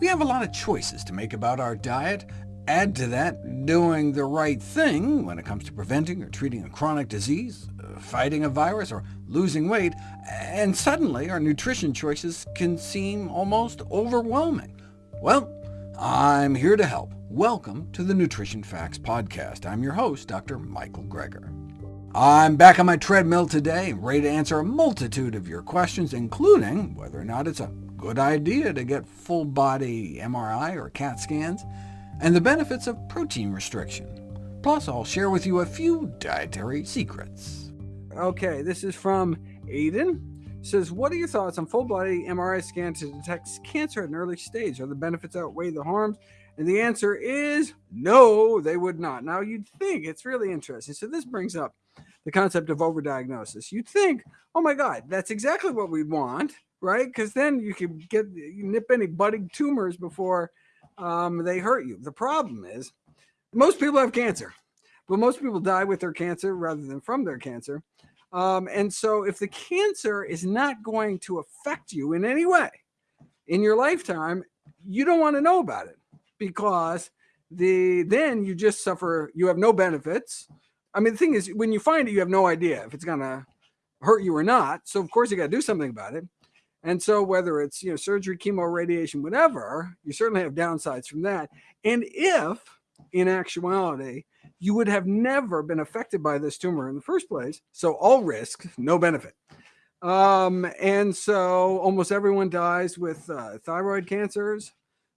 We have a lot of choices to make about our diet. Add to that doing the right thing when it comes to preventing or treating a chronic disease, uh, fighting a virus, or losing weight, and suddenly our nutrition choices can seem almost overwhelming. Well, I'm here to help. Welcome to the Nutrition Facts Podcast. I'm your host, Dr. Michael Greger. I'm back on my treadmill today, ready to answer a multitude of your questions, including whether or not it's a good idea to get full-body MRI or CAT scans, and the benefits of protein restriction. Plus, I'll share with you a few dietary secrets. Okay, this is from Aiden. says, what are your thoughts on full-body MRI scan to detect cancer at an early stage? Are the benefits outweigh the harms? And the answer is no, they would not. Now, you'd think it's really interesting. So this brings up the concept of overdiagnosis. You'd think, oh my God, that's exactly what we want right? Because then you can get you nip any budding tumors before um, they hurt you. The problem is most people have cancer, but most people die with their cancer rather than from their cancer. Um, and so if the cancer is not going to affect you in any way in your lifetime, you don't want to know about it because the then you just suffer, you have no benefits. I mean, the thing is, when you find it, you have no idea if it's going to hurt you or not. So of course you got to do something about it. And so whether it's you know surgery, chemo, radiation, whatever, you certainly have downsides from that. And if in actuality you would have never been affected by this tumor in the first place, so all risk, no benefit. Um, and so almost everyone dies with uh, thyroid cancers,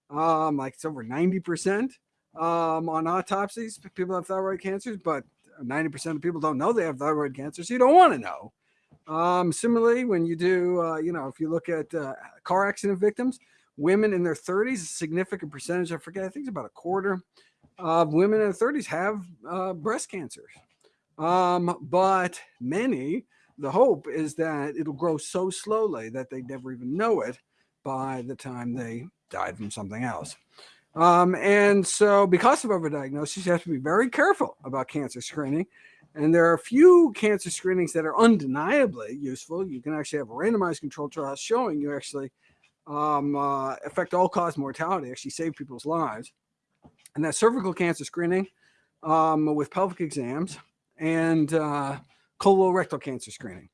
um, like it's over 90% um, on autopsies. People have thyroid cancers, but 90% of people don't know they have thyroid cancer, so you don't want to know. Um, similarly, when you do, uh, you know, if you look at uh, car accident victims, women in their 30s, a significant percentage, I forget, I think it's about a quarter of women in their 30s have uh, breast cancers. Um, but many, the hope is that it'll grow so slowly that they never even know it by the time they died from something else. Um, and so because of overdiagnosis, you have to be very careful about cancer screening and there are a few cancer screenings that are undeniably useful. You can actually have randomized control trial showing you actually um, uh, affect all-cause mortality, actually save people's lives. And that's cervical cancer screening um, with pelvic exams and uh, colorectal cancer screening.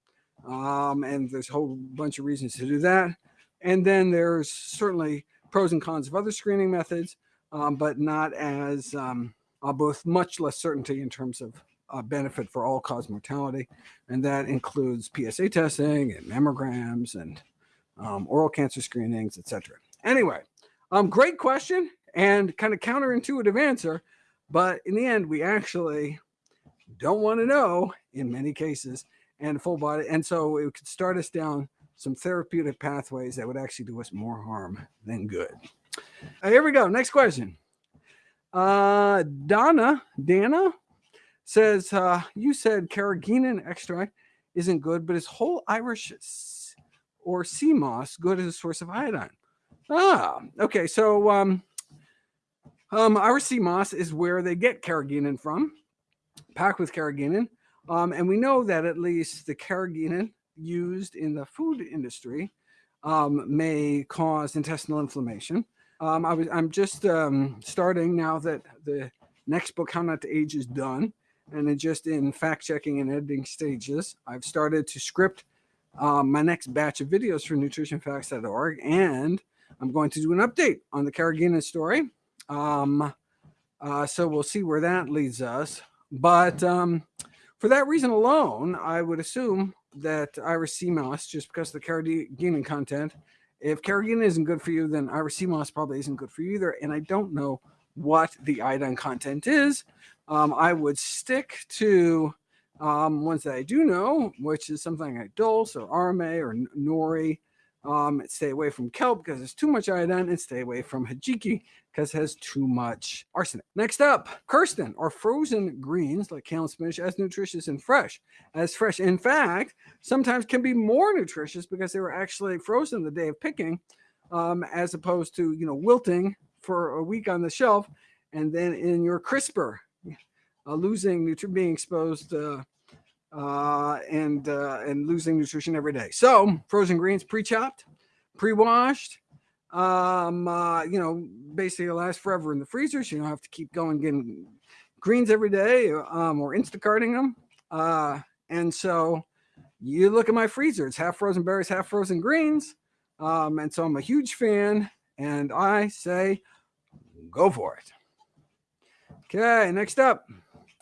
Um, and there's a whole bunch of reasons to do that. And then there's certainly pros and cons of other screening methods, um, but not as um, uh, both much less certainty in terms of uh, benefit for all cause mortality. And that includes PSA testing and mammograms and um, oral cancer screenings, etc. Anyway, um, great question and kind of counterintuitive answer. But in the end, we actually don't want to know in many cases and full body. And so it could start us down some therapeutic pathways that would actually do us more harm than good. Uh, here we go. Next question. Uh, Donna, Dana, says, uh, you said carrageenan extract isn't good, but is whole Irish or sea moss good as a source of iodine? Ah, okay. So um, um, Irish sea moss is where they get carrageenan from, packed with carrageenan. Um, and we know that at least the carrageenan used in the food industry um, may cause intestinal inflammation. Um, I was, I'm just um, starting now that the next book, How Not to Age, is done and then just in fact checking and editing stages. I've started to script um, my next batch of videos for nutritionfacts.org, and I'm going to do an update on the carrageenan story. Um, uh, so we'll see where that leads us. But um, for that reason alone, I would assume that Irish sea moss, just because of the carrageenan content, if carrageenan isn't good for you, then Irish sea moss probably isn't good for you either. And I don't know what the iodine content is um, I would stick to um, ones that I do know, which is something like dulse or arame or nori. Um, stay away from kelp because it's too much iodine and stay away from hijiki because it has too much arsenic. Next up, Kirsten or frozen greens like kale and spinach as nutritious and fresh as fresh. In fact, sometimes can be more nutritious because they were actually frozen the day of picking um, as opposed to, you know, wilting for a week on the shelf and then in your crisper losing nutrition, being exposed uh, uh, and uh, and losing nutrition every day. So frozen greens, pre-chopped, pre-washed, Um, uh, you know, basically last forever in the freezer, so you don't have to keep going getting greens every day um, or Instacarting them. Uh, and so you look at my freezer, it's half frozen berries, half frozen greens. Um, and so I'm a huge fan, and I say, go for it. Okay, next up,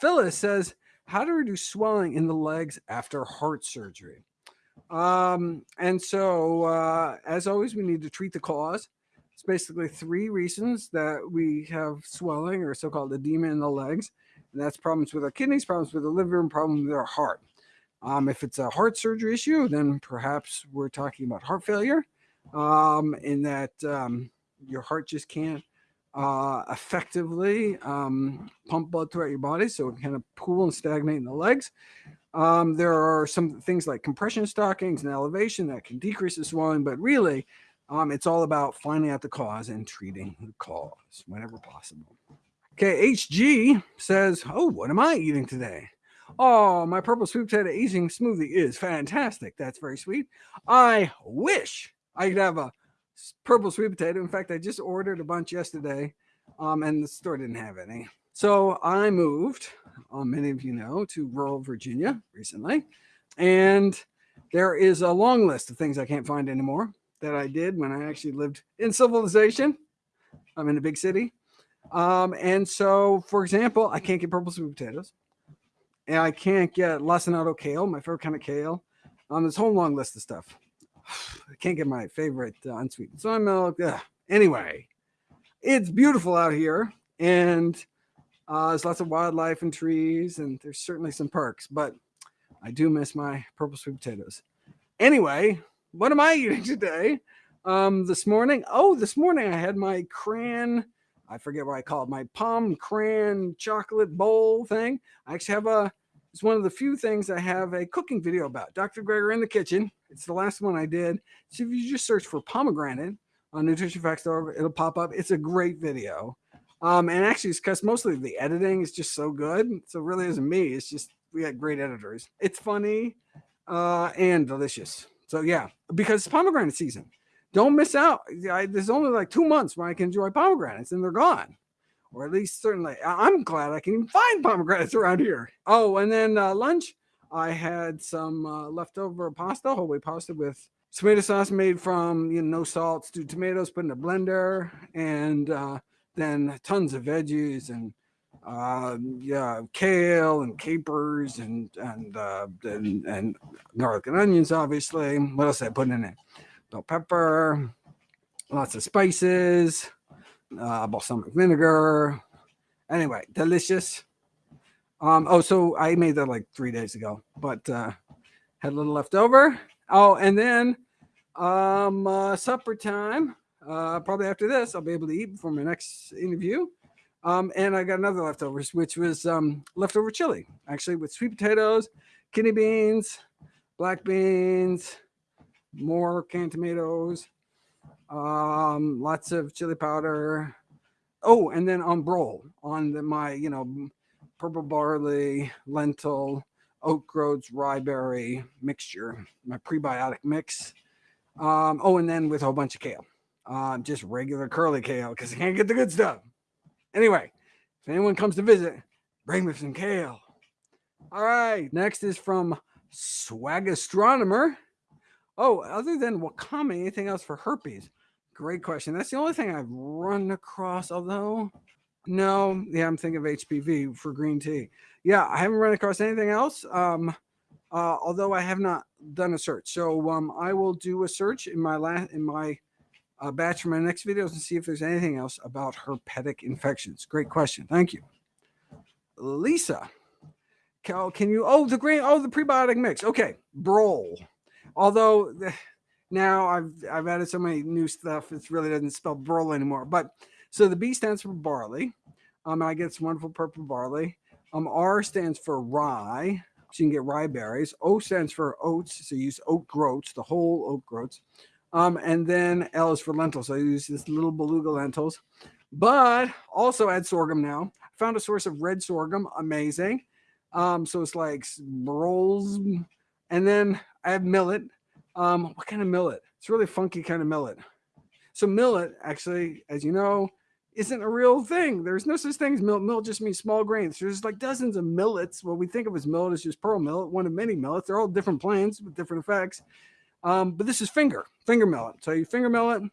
Phyllis says, how to reduce swelling in the legs after heart surgery. Um, and so, uh, as always, we need to treat the cause. It's basically three reasons that we have swelling or so-called edema in the legs. And that's problems with our kidneys, problems with the liver, and problems with our heart. Um, if it's a heart surgery issue, then perhaps we're talking about heart failure um, in that um, your heart just can't uh, effectively um, pump blood throughout your body. So it kind of pool and stagnate in the legs. Um, there are some things like compression stockings and elevation that can decrease the swelling, but really um, it's all about finding out the cause and treating the cause whenever possible. Okay, HG says, oh, what am I eating today? Oh, my purple sweet potato aging smoothie is fantastic. That's very sweet. I wish I could have a purple sweet potato. In fact, I just ordered a bunch yesterday um, and the store didn't have any. So I moved, um, many of you know, to rural Virginia recently. And there is a long list of things I can't find anymore that I did when I actually lived in civilization. I'm in a big city. Um, and so, for example, I can't get purple sweet potatoes. And I can't get lacinato kale, my favorite kind of kale. Um, this whole long list of stuff. I can't get my favorite uh, unsweetened soy milk. Ugh. Anyway, it's beautiful out here. And uh, there's lots of wildlife and trees, and there's certainly some perks, but I do miss my purple sweet potatoes. Anyway, what am I eating today? Um, this morning, oh, this morning I had my cran, I forget what I call it, my palm cran chocolate bowl thing. I actually have a, it's one of the few things I have a cooking video about. Dr. Greger in the kitchen. It's the last one I did. So if you just search for pomegranate on nutritionfacts.org, it'll pop up. It's a great video. Um, and actually, it's because mostly the editing is just so good. So it really isn't me. It's just we got great editors. It's funny uh, and delicious. So yeah, because it's pomegranate season. Don't miss out. I, there's only like two months where I can enjoy pomegranates, and they're gone. Or at least certainly, I'm glad I can find pomegranates around here. Oh, and then uh, lunch, I had some uh, leftover pasta, whole wheat pasta with tomato sauce made from you know no salt, stewed tomatoes put in a blender, and uh, then tons of veggies and uh, yeah, kale and capers and and, uh, and and garlic and onions. Obviously, what else I put in it? Bell pepper, lots of spices, uh, balsamic vinegar. Anyway, delicious. Um, oh, so I made that like three days ago, but uh, had a little left over. Oh, and then um, uh, supper time uh, probably after this, I'll be able to eat before my next interview. Um, and I got another leftovers, which was um, leftover chili, actually, with sweet potatoes, kidney beans, black beans, more canned tomatoes, um, lots of chili powder. Oh, and then on Brol on the, my, you know, purple barley, lentil, oat groats, rye berry mixture, my prebiotic mix. Um, oh, and then with a whole bunch of kale uh, just regular curly kale because I can't get the good stuff. Anyway, if anyone comes to visit, bring me some kale. All right, next is from Swag Astronomer. Oh, other than wakame, anything else for herpes? Great question. That's the only thing I've run across, although no, yeah, I'm thinking of HPV for green tea. Yeah, I haven't run across anything else. Um, uh, although I have not done a search. So um, I will do a search in my last in my a batch for my next videos and see if there's anything else about herpetic infections. Great question. Thank you. Lisa, Cal, can you, oh, the green, oh, the prebiotic mix. Okay, Brol. Although now I've, I've added so many new stuff, it really doesn't spell Brol anymore. But so the B stands for barley. Um, I get some wonderful purple barley. Um, R stands for rye. So you can get rye berries. O stands for oats. So you use oat groats, the whole oat groats. Um, and then L is for lentils. So I use this little beluga lentils, but also add sorghum now. I found a source of red sorghum, amazing. Um, so it's like rolls, and then I have millet. Um, what kind of millet? It's really funky kind of millet. So millet, actually, as you know, isn't a real thing. There's no such thing as millet. Millet just means small grains. There's like dozens of millets. What we think of as millet is just pearl millet, one of many millets. They're all different plants with different effects. Um, but this is finger, finger millet. So you finger millet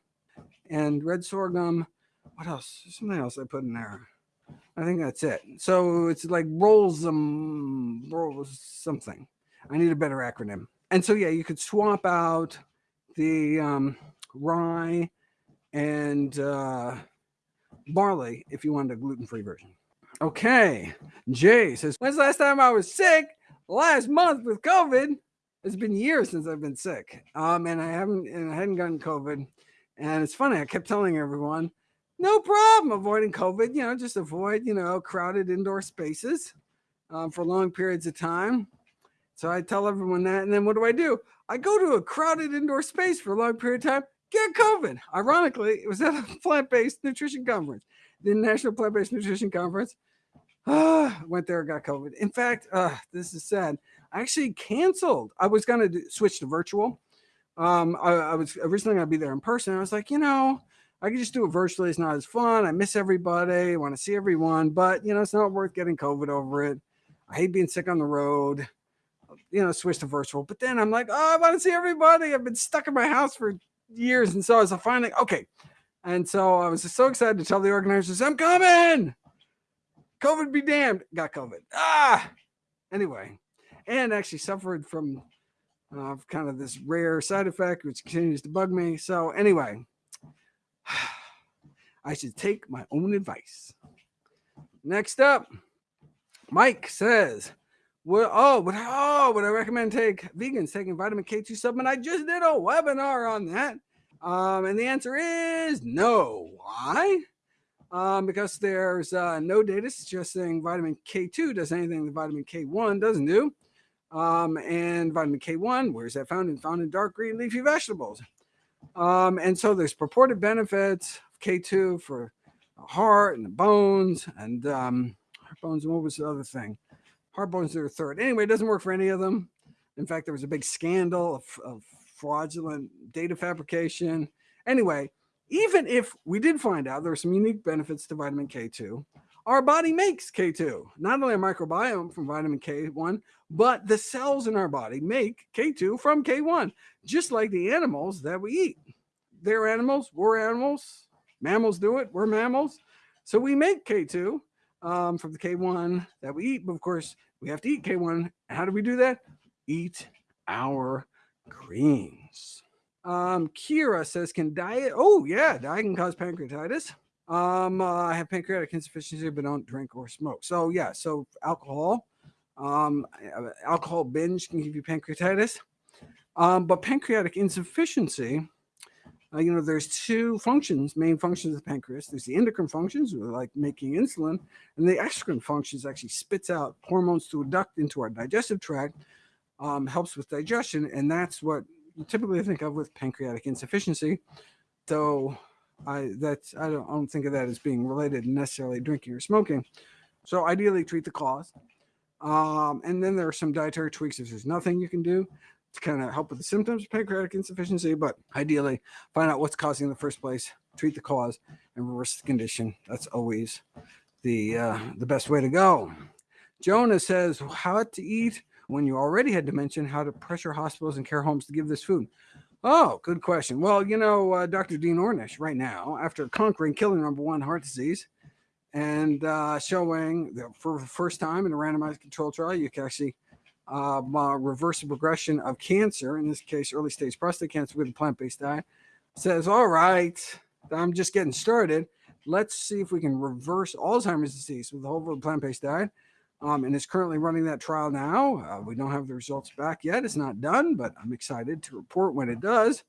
and red sorghum. What else? There's something else I put in there. I think that's it. So it's like rolls um rolls something. I need a better acronym. And so yeah, you could swap out the um, rye and uh, barley if you wanted a gluten-free version. Okay, Jay says, when's the last time I was sick? Last month with COVID. It's been years since I've been sick. Um, and I haven't and I hadn't gotten COVID. And it's funny, I kept telling everyone, no problem avoiding COVID, you know, just avoid, you know, crowded indoor spaces um, for long periods of time. So I tell everyone that. And then what do I do? I go to a crowded indoor space for a long period of time, get COVID. Ironically, it was at a plant based nutrition conference, the National Plant Based Nutrition Conference. Uh, went there, got COVID. In fact, uh, this is sad. I actually canceled. I was going to switch to virtual. Um, I, I was originally going to be there in person. I was like, you know, I could just do it virtually. It's not as fun. I miss everybody. I want to see everyone, but you know, it's not worth getting COVID over it. I hate being sick on the road. You know, switch to virtual. But then I'm like, oh, I want to see everybody. I've been stuck in my house for years, and so I was finally okay. And so I was so excited to tell the organizers, I'm coming. COVID be damned. Got COVID. Ah. Anyway, and actually suffered from uh, kind of this rare side effect, which continues to bug me. So anyway, I should take my own advice. Next up, Mike says, "Well, oh, would oh, would I recommend take vegans taking vitamin K2 supplement? I just did a webinar on that, um, and the answer is no. Why? Um, because there's uh, no data suggesting vitamin K2 does anything that vitamin K1 doesn't do. Um, and vitamin K1, where's that found? In found in dark green leafy vegetables. Um, and so there's purported benefits of K2 for the heart and the bones and um, bones. And what was the other thing? Heart bones are third. Anyway, it doesn't work for any of them. In fact, there was a big scandal of, of fraudulent data fabrication. Anyway, even if we did find out there are some unique benefits to vitamin K2, our body makes K2, not only a microbiome from vitamin K1, but the cells in our body make K2 from K1, just like the animals that we eat. They're animals, we're animals. Mammals do it, we're mammals. So we make K2 um, from the K1 that we eat. But of course, we have to eat K1. How do we do that? Eat our greens. Um, Kira says, can diet, oh yeah, diet can cause pancreatitis. Um, uh, I have pancreatic insufficiency, but don't drink or smoke. So yeah, so alcohol, um, uh, alcohol binge can give you pancreatitis. Um, but pancreatic insufficiency, uh, you know, there's two functions, main functions of the pancreas. There's the endocrine functions, like making insulin, and the exocrine functions actually spits out hormones through a duct into our digestive tract, um, helps with digestion, and that's what you typically think of with pancreatic insufficiency. Though I that's I don't, I don't think of that as being related necessarily drinking or smoking. So ideally treat the cause. Um, and then there are some dietary tweaks if there's nothing you can do to kind of help with the symptoms of pancreatic insufficiency, but ideally find out what's causing in the first place, treat the cause, and reverse the condition. That's always the uh, the best way to go. Jonah says how to eat when you already had to mention how to pressure hospitals and care homes to give this food. Oh, good question. Well, you know, uh, Dr. Dean Ornish right now, after conquering killing number one heart disease and uh, showing that for the first time in a randomized control trial, you can actually uh, reverse progression of cancer, in this case, early stage prostate cancer with a plant-based diet, says, all right, I'm just getting started. Let's see if we can reverse Alzheimer's disease with a whole plant-based diet um, and is currently running that trial now. Uh, we don't have the results back yet. It's not done, but I'm excited to report when it does.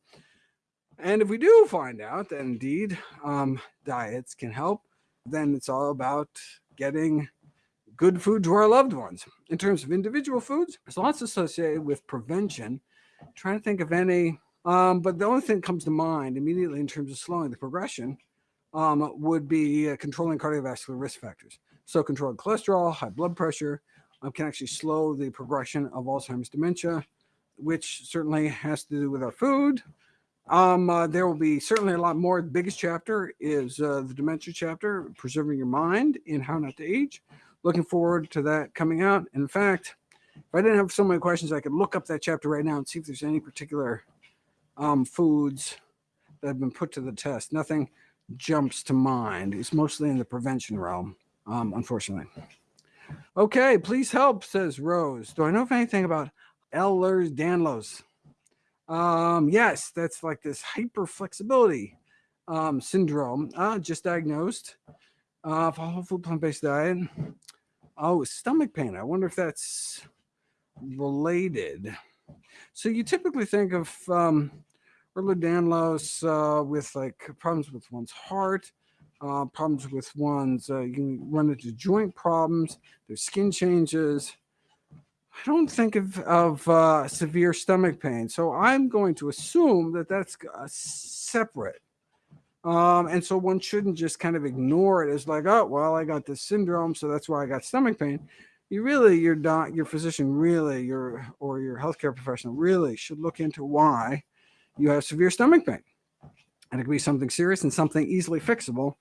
And if we do find out that indeed um, diets can help, then it's all about getting good food to our loved ones. In terms of individual foods, there's lots associated with prevention. I'm trying to think of any, um, but the only thing that comes to mind immediately in terms of slowing the progression um, would be uh, controlling cardiovascular risk factors. So controlling cholesterol, high blood pressure um, can actually slow the progression of Alzheimer's dementia, which certainly has to do with our food, Um, uh, there will be certainly a lot more. The biggest chapter is uh, the dementia chapter, preserving your mind in how not to age. Looking forward to that coming out. In fact, if I didn't have so many questions, I could look up that chapter right now and see if there's any particular um, foods that have been put to the test. Nothing jumps to mind. It's mostly in the prevention realm, um, unfortunately. Okay, please help, says Rose. Do I know anything about Ehlers-Danlos? Um, yes, that's like this hyper flexibility um, syndrome, uh, just diagnosed uh, for whole food plant based diet. Oh, stomach pain. I wonder if that's related. So you typically think of um, Ehlers-Danlos uh, with like problems with one's heart, uh, problems with one's, uh, you run into joint problems, there's skin changes, I don't think of, of uh, severe stomach pain. So I'm going to assume that that's uh, separate. Um, and so one shouldn't just kind of ignore it as like, oh, well, I got this syndrome, so that's why I got stomach pain. You really, your doc, your physician, really, your or your healthcare professional really should look into why you have severe stomach pain. And it could be something serious and something easily fixable,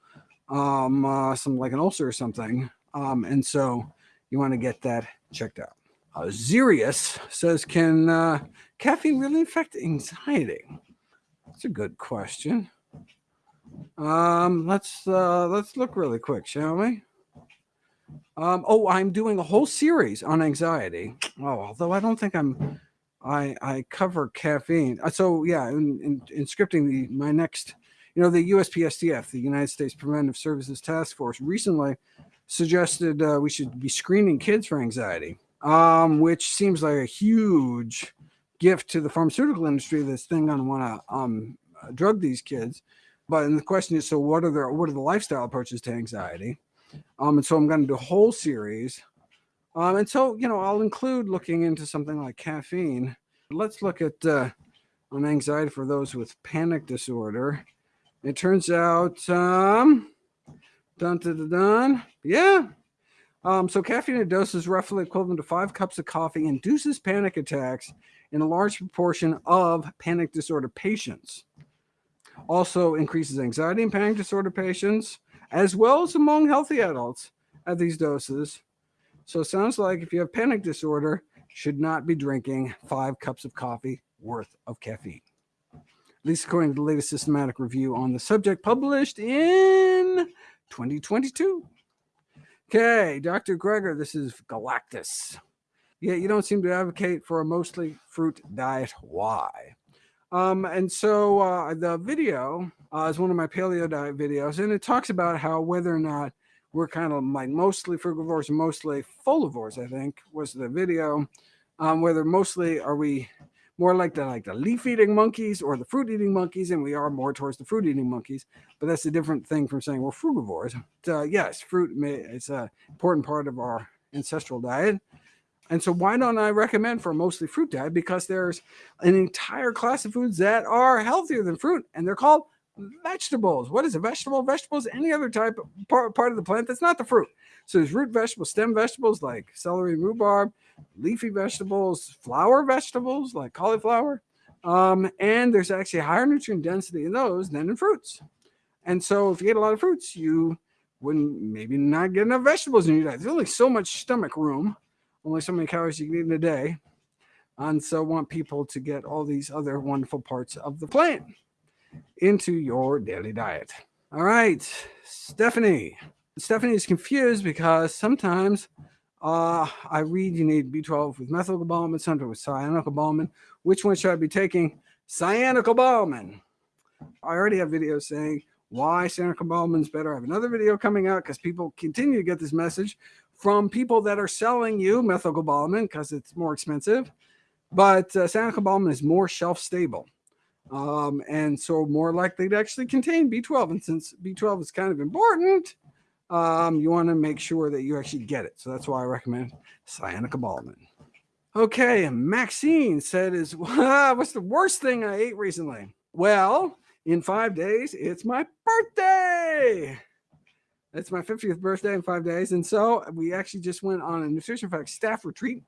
um, uh, some like an ulcer or something. Um, and so you want to get that checked out. Uh, Zirius says, can uh, caffeine really affect anxiety? That's a good question. Um, let's uh, let's look really quick, shall we? Um, oh, I'm doing a whole series on anxiety. Oh, although I don't think I'm, I I cover caffeine. Uh, so yeah, in, in, in scripting the my next, you know, the USPSTF, the United States Preventive Services Task Force, recently suggested uh, we should be screening kids for anxiety um, which seems like a huge gift to the pharmaceutical industry that's then going to want to um, drug these kids. But the question is, so what are the what are the lifestyle approaches to anxiety? Um, and so I'm going to do a whole series. Um, and so you know, I'll include looking into something like caffeine. Let's look at uh, on anxiety for those with panic disorder. It turns out, um, dun dun dun, dun yeah, um, so caffeine in doses roughly equivalent to five cups of coffee induces panic attacks in a large proportion of panic disorder patients. Also increases anxiety in panic disorder patients, as well as among healthy adults at these doses. So it sounds like if you have panic disorder, should not be drinking five cups of coffee worth of caffeine. At least according to the latest systematic review on the subject published in 2022. Okay, Dr. Greger, this is Galactus. Yeah, you don't seem to advocate for a mostly fruit diet. Why? Um, and so uh, the video uh, is one of my paleo diet videos, and it talks about how whether or not we're kind of like mostly frugivores, mostly folivores, I think was the video. Um, whether mostly are we more like the like the leaf eating monkeys or the fruit eating monkeys, and we are more towards the fruit eating monkeys. But that's a different thing from saying we're frugivores. Uh, yes, fruit may, it's an important part of our ancestral diet. And so why don't I recommend for a mostly fruit diet? Because there's an entire class of foods that are healthier than fruit, and they're called vegetables. What is a vegetable? Vegetables, any other type of part, part of the plant that's not the fruit. So there's root vegetables, stem vegetables like celery rhubarb, leafy vegetables, flower vegetables like cauliflower. Um, and there's actually higher nutrient density in those than in fruits. And so if you eat a lot of fruits, you wouldn't maybe not get enough vegetables in your diet. There's only so much stomach room, only so many calories you can eat in a day. And so want people to get all these other wonderful parts of the plant into your daily diet. All right, Stephanie. Stephanie is confused because sometimes uh, I read you need B12 with methylcobalamin, sometimes with cyanocobalamin. Which one should I be taking? Cyanocobalamin. I already have videos saying why cyanocobalamin is better. I have another video coming out because people continue to get this message from people that are selling you methylcobalamin because it's more expensive. But uh, cyanocobalamin is more shelf stable. Um, and so more likely to actually contain B12. And since B12 is kind of important, um, you want to make sure that you actually get it. So that's why I recommend cyanocobalamin. Okay, and Maxine said, "Is what's the worst thing I ate recently?" Well, in five days, it's my birthday. It's my 50th birthday in five days, and so we actually just went on a nutrition facts staff retreat,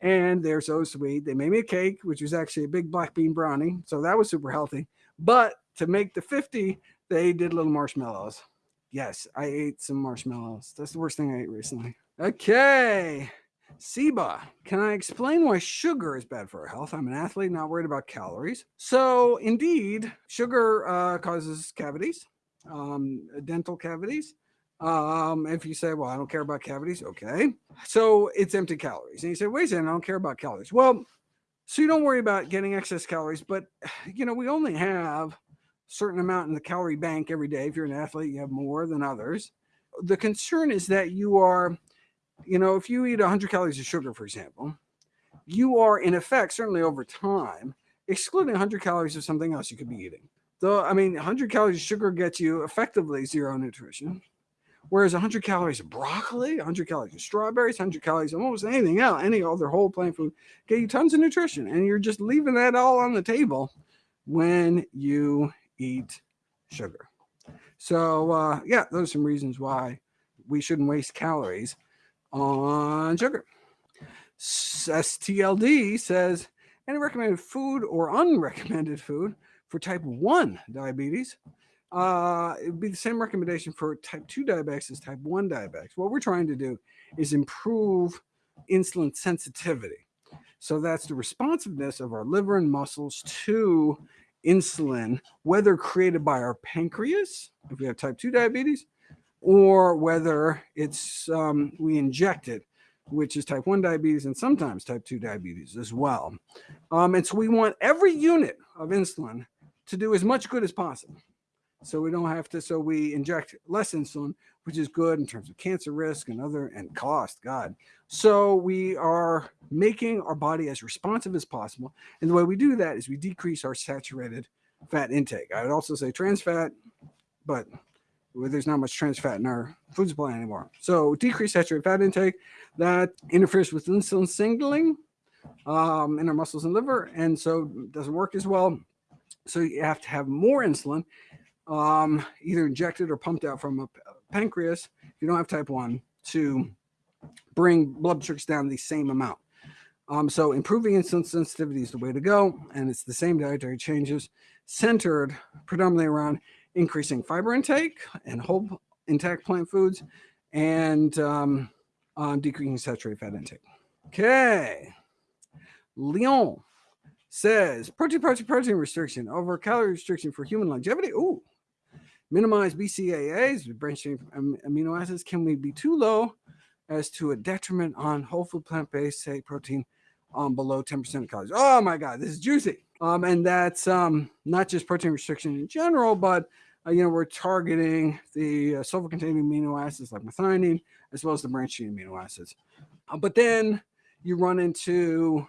and they're so sweet. They made me a cake, which was actually a big black bean brownie, so that was super healthy. But to make the 50, they did little marshmallows. Yes, I ate some marshmallows. That's the worst thing I ate recently. Okay. Seba, can I explain why sugar is bad for our health? I'm an athlete, not worried about calories. So, indeed, sugar uh, causes cavities, um, dental cavities. Um, if you say, well, I don't care about cavities, okay. So it's empty calories. And you say, wait a second, I don't care about calories. Well, so you don't worry about getting excess calories, but you know, we only have a certain amount in the calorie bank every day. If you're an athlete, you have more than others. The concern is that you are, you know, if you eat 100 calories of sugar, for example, you are in effect, certainly over time, excluding 100 calories of something else you could be eating. Though, I mean, 100 calories of sugar gets you effectively zero nutrition. Whereas 100 calories of broccoli, 100 calories of strawberries, 100 calories of almost anything else, any other whole plant food, get you tons of nutrition. And you're just leaving that all on the table when you eat sugar. So, uh, yeah, those are some reasons why we shouldn't waste calories on sugar. STLD says, any recommended food or unrecommended food for type 1 diabetes? Uh, it would be the same recommendation for type 2 diabetics as type 1 diabetics. What we're trying to do is improve insulin sensitivity. So that's the responsiveness of our liver and muscles to insulin, whether created by our pancreas, if we have type 2 diabetes, or whether it's um, we inject it, which is type 1 diabetes and sometimes type 2 diabetes as well. Um, and so we want every unit of insulin to do as much good as possible so we don't have to so we inject less insulin which is good in terms of cancer risk and other and cost god. So we are making our body as responsive as possible. And the way we do that is we decrease our saturated fat intake. I would also say trans fat but there's not much trans fat in our food supply anymore. So decrease saturated fat intake that interferes with insulin signaling um, in our muscles and liver and so doesn't work as well. So you have to have more insulin um, either injected or pumped out from a pancreas, if you don't have type 1, to bring blood sugars down the same amount. Um, so improving insulin sensitivity is the way to go, and it's the same dietary changes centered predominantly around increasing fiber intake and whole intact plant foods and um, um, decreasing saturated fat intake. Okay. Leon says protein, protein, protein restriction over calorie restriction for human longevity. Ooh, minimize BCAAs, branched chain amino acids, can we be too low as to a detriment on whole food plant-based, say protein um, below 10% of calories? Oh my God, this is juicy. Um, and that's um, not just protein restriction in general, but uh, you know, we're targeting the uh, sulfur-containing amino acids like methionine, as well as the branched chain amino acids. Uh, but then you run into,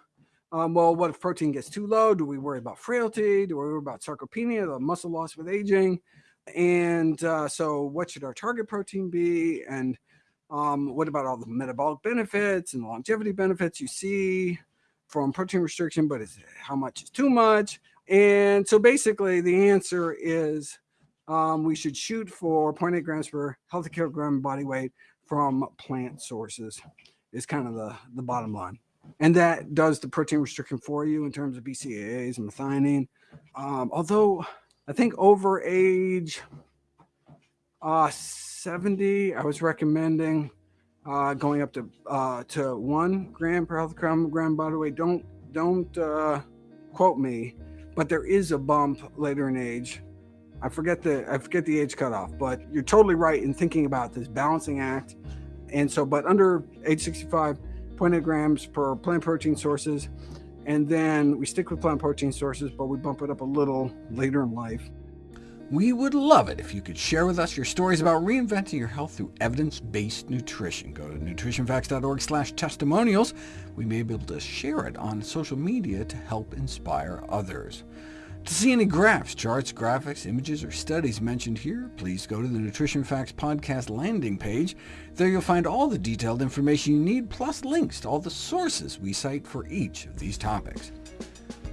um, well, what if protein gets too low? Do we worry about frailty? Do we worry about sarcopenia, the muscle loss with aging? And uh, so, what should our target protein be? And um, what about all the metabolic benefits and longevity benefits you see from protein restriction? But is how much is too much? And so, basically, the answer is um, we should shoot for 0.8 grams per healthy kilogram body weight from plant sources. Is kind of the the bottom line, and that does the protein restriction for you in terms of BCAAs and methionine. Um, although I think over age uh, 70, I was recommending uh, going up to uh, to one gram per health gram body weight. Don't don't uh, quote me, but there is a bump later in age. I forget the I forget the age cutoff, but you're totally right in thinking about this balancing act. And so, but under age 65, 0.8 grams per plant protein sources and then we stick with plant protein sources, but we bump it up a little later in life. We would love it if you could share with us your stories about reinventing your health through evidence-based nutrition. Go to nutritionfacts.org testimonials. We may be able to share it on social media to help inspire others. To see any graphs, charts, graphics, images, or studies mentioned here, please go to the Nutrition Facts podcast landing page. There you'll find all the detailed information you need, plus links to all the sources we cite for each of these topics.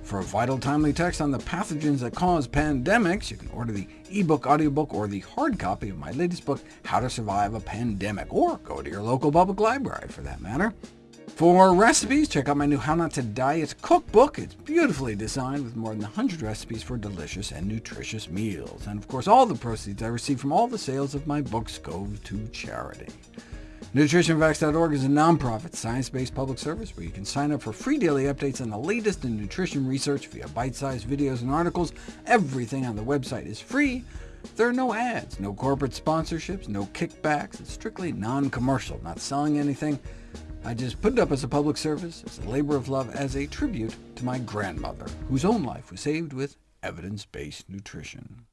For a vital, timely text on the pathogens that cause pandemics, you can order the ebook, audiobook, or the hard copy of my latest book, How to Survive a Pandemic, or go to your local public library for that matter. For recipes, check out my new How Not to Diet cookbook. It's beautifully designed with more than 100 recipes for delicious and nutritious meals. And of course, all the proceeds I receive from all the sales of my books go to charity. NutritionFacts.org is a nonprofit, science-based public service where you can sign up for free daily updates on the latest in nutrition research via bite-sized videos and articles. Everything on the website is free. There are no ads, no corporate sponsorships, no kickbacks. It's strictly non-commercial, not selling anything. I just put it up as a public service, as a labor of love, as a tribute to my grandmother, whose own life was saved with evidence-based nutrition.